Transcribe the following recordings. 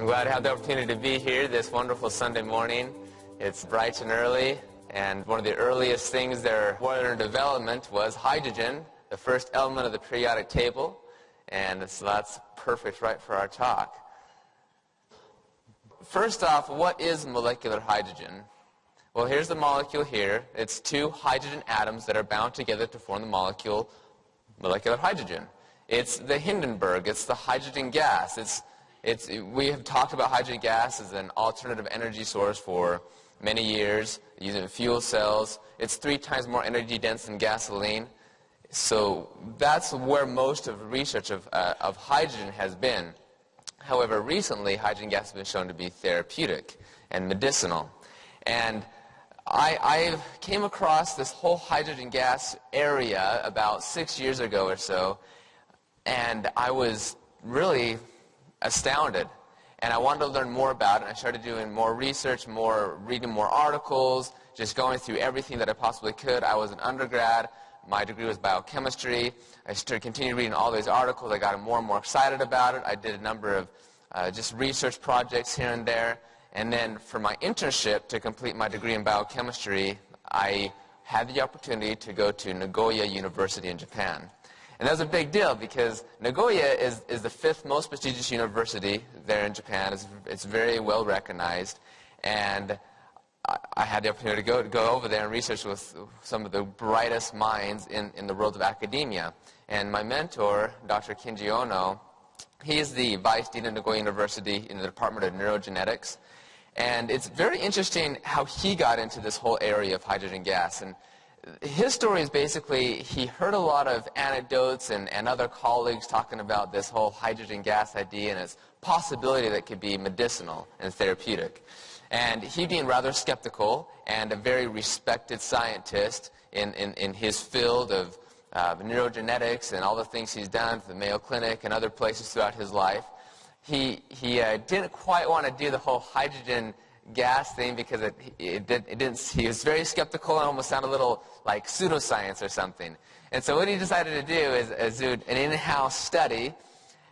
I'm glad to have the opportunity to be here this wonderful Sunday morning. It's bright and early, and one of the earliest things there were in development was hydrogen, the first element of the periodic table, and so that's perfect right for our talk. First off, what is molecular hydrogen? Well, here's the molecule here. It's two hydrogen atoms that are bound together to form the molecule molecular hydrogen. It's the Hindenburg. It's the hydrogen gas. It's, it's, we have talked about hydrogen gas as an alternative energy source for many years, using fuel cells. It's three times more energy dense than gasoline. So that's where most of research of, uh, of hydrogen has been. However, recently, hydrogen gas has been shown to be therapeutic and medicinal. And I, I came across this whole hydrogen gas area about six years ago or so, and I was really astounded. And I wanted to learn more about it. I started doing more research, more reading more articles, just going through everything that I possibly could. I was an undergrad. My degree was biochemistry. I started continuing reading all these articles. I got more and more excited about it. I did a number of uh, just research projects here and there. And then for my internship to complete my degree in biochemistry, I had the opportunity to go to Nagoya University in Japan. And that was a big deal because Nagoya is, is the fifth most prestigious university there in Japan. It's, it's very well recognized. And I, I had the opportunity to go, to go over there and research with some of the brightest minds in, in the world of academia. And my mentor, Dr. Kinji Ohno, he is the vice dean of Nagoya University in the Department of Neurogenetics. And it's very interesting how he got into this whole area of hydrogen gas. And his story is basically he heard a lot of anecdotes and, and other colleagues talking about this whole hydrogen gas idea and its possibility that it could be medicinal and therapeutic. And he being rather skeptical and a very respected scientist in, in, in his field of uh, neurogenetics and all the things he's done for the Mayo Clinic and other places throughout his life, he, he uh, didn't quite want to do the whole hydrogen gas thing because it, it, did, it didn't, he was very skeptical and almost sounded a little like pseudoscience or something. And so what he decided to do is, is do an in-house study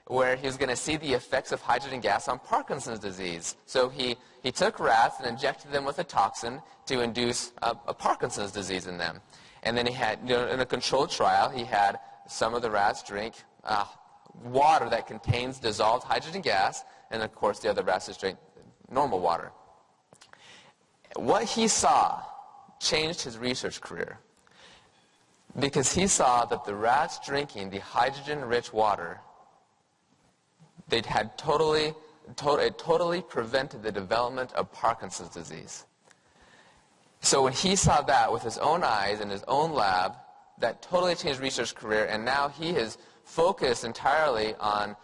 where he was going to see the effects of hydrogen gas on Parkinson's disease. So he, he took rats and injected them with a toxin to induce a, a Parkinson's disease in them. And then he had, you know, in a controlled trial, he had some of the rats drink uh, water that contains dissolved hydrogen gas, and of course the other rats just drink normal water. What he saw changed his research career because he saw that the rats drinking the hydrogen-rich water, they had totally, to it totally prevented the development of Parkinson's disease. So when he saw that with his own eyes in his own lab, that totally changed research career, and now he has focused entirely on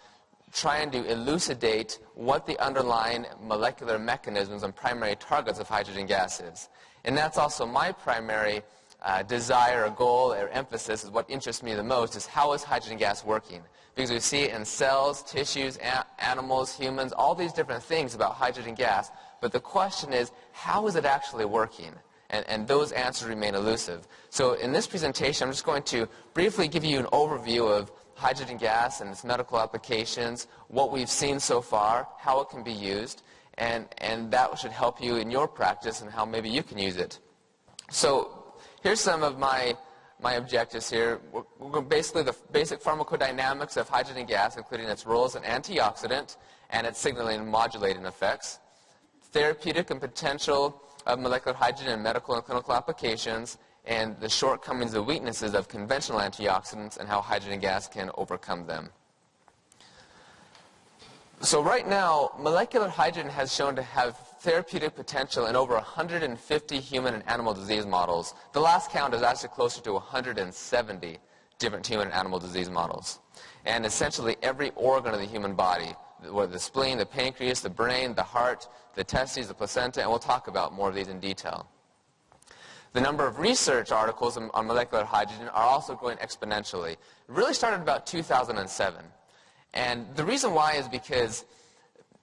trying to elucidate what the underlying molecular mechanisms and primary targets of hydrogen gas is. And that's also my primary uh, desire or goal or emphasis is what interests me the most is how is hydrogen gas working? Because we see it in cells, tissues, animals, humans, all these different things about hydrogen gas. But the question is, how is it actually working? And, and those answers remain elusive. So in this presentation, I'm just going to briefly give you an overview of hydrogen gas and its medical applications, what we've seen so far, how it can be used, and, and that should help you in your practice and how maybe you can use it. So here's some of my, my objectives here. We're, basically the basic pharmacodynamics of hydrogen gas, including its role as an antioxidant and its signaling and modulating effects, therapeutic and potential of molecular hydrogen in medical and clinical applications, and the shortcomings and weaknesses of conventional antioxidants and how hydrogen gas can overcome them. So right now, molecular hydrogen has shown to have therapeutic potential in over 150 human and animal disease models. The last count is actually closer to 170 different human and animal disease models. And essentially every organ of the human body, whether the spleen, the pancreas, the brain, the heart, the testes, the placenta, and we'll talk about more of these in detail. The number of research articles on, molecular hydrogen are also growing exponentially. It really started about 2007. And the reason why is because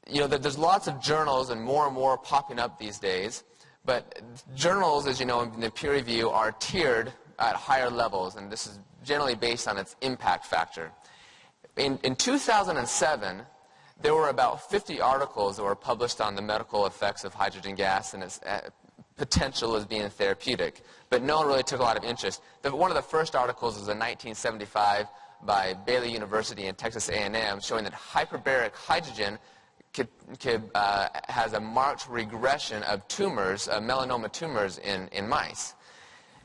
you know, there's lots of journals and more and more popping up these days. But journals, as you know, in the peer review are tiered at higher levels, and this is generally based on its impact factor. In, in 2007, there were about 50 articles that were published on the medical effects of hydrogen gas and its uh, potential as being therapeutic, but no one really took a lot of interest. The, one of the first articles was in 1975 by Baylor University and Texas A&M showing that hyperbaric hydrogen could, could, uh, has a marked regression of tumors, uh, melanoma tumors in, in mice.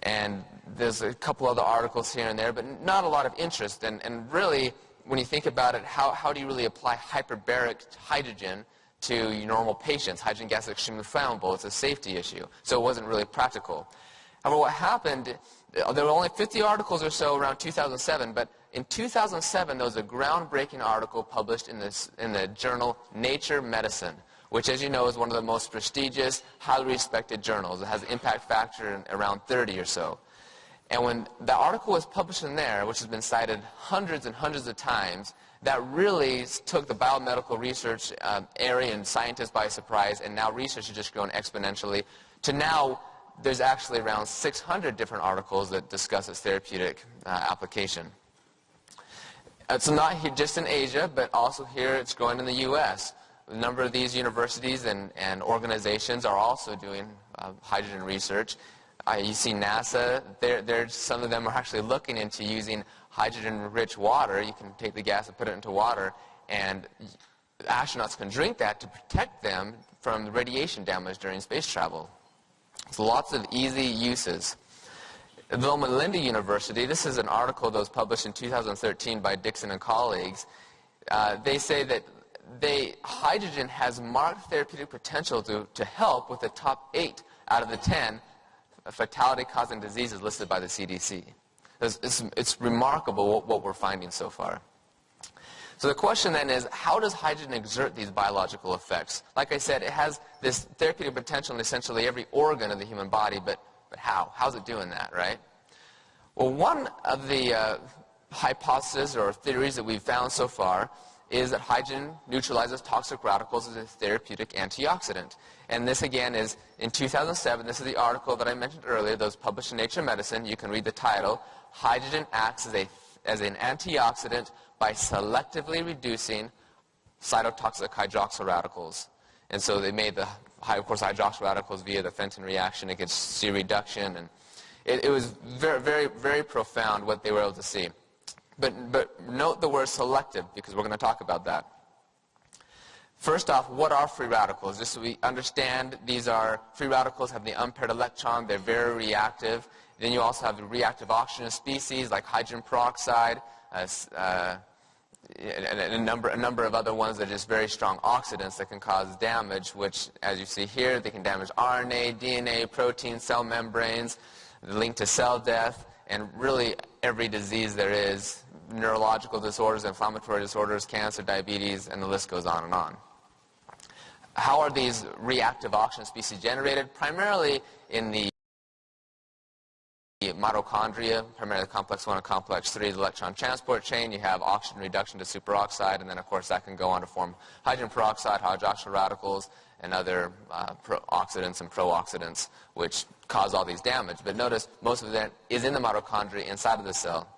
And there's a couple other articles here and there, but not a lot of interest. And, and really, when you think about it, how, how do you really apply hyperbaric hydrogen to normal patients? Hydrogen gas is extremely flammable. It's a safety issue. So it wasn't really practical. However, what happened, uh, there were only 50 articles or so around 2007, but in 2007, there was a groundbreaking article published in, this, in the journal Nature Medicine, which, as you know, is one of the most prestigious, highly respected journals. It has an impact factor around 30 or so. And when the article was published in there, which has been cited hundreds and hundreds of times, that really took the biomedical research uh, area and scientists by surprise, and now research has just grown exponentially to now there's actually around 600 different articles that discuss its therapeutic uh, application. It's not here, just in Asia, but also here it's growing in the U.S. A number of these universities and, and organizations are also doing uh, hydrogen research. You see NASA, they're, they're, some of them are actually looking into using hydrogen-rich water. You can take the gas and put it into water, and astronauts can drink that to protect them from radiation damage during space travel. So lots of easy uses. At Loma Linda University, this is an article that was published in 2013 by Dixon and colleagues. Uh, they say that they, hydrogen has marked therapeutic potential to, to help with the top eight out of the ten fatality-causing diseases listed by the CDC. It's, it's, it's remarkable what, what we're finding so far. So the question then is, how does hydrogen exert these biological effects? Like I said, it has this therapeutic potential in essentially every organ of the human body, but, but how? How's it doing that, right? Well, one of the uh, hypotheses or theories that we've found so far is that hydrogen neutralizes toxic radicals as a therapeutic antioxidant. And this, again, is in 2007. This is the article that I mentioned earlier that was published in Nature Medicine. You can read the title. Hydrogen acts as, a, as an antioxidant by selectively reducing cytotoxic hydroxyl radicals. And so they made the, of course, hydroxyl radicals via the Fenton reaction against C reduction. And it, it was very, very, very profound what they were able to see. But, but note the word selective, because we're going to talk about that. First off, what are free radicals? Just so we understand, these are free radicals have the unpaired electron. They're very reactive. Then you also have the reactive oxygen species like hydrogen peroxide, uh, uh, and a number, a number of other ones that are just very strong oxidants that can cause damage, which, as you see here, they can damage RNA, DNA, protein, cell membranes, linked to cell death, and really every disease there is, neurological disorders, inflammatory disorders, cancer, diabetes, and the list goes on and on. How are these reactive oxygen species generated? Primarily in the mitochondria, primarily complex 1 and complex 3, the electron transport chain. You have oxygen reduction to superoxide, and then, of course, that can go on to form hydrogen peroxide, hydroxyl radicals, and other uh, oxidants and pro-oxidants, which cause all these damage. But notice most of that is in the mitochondria inside of the cell.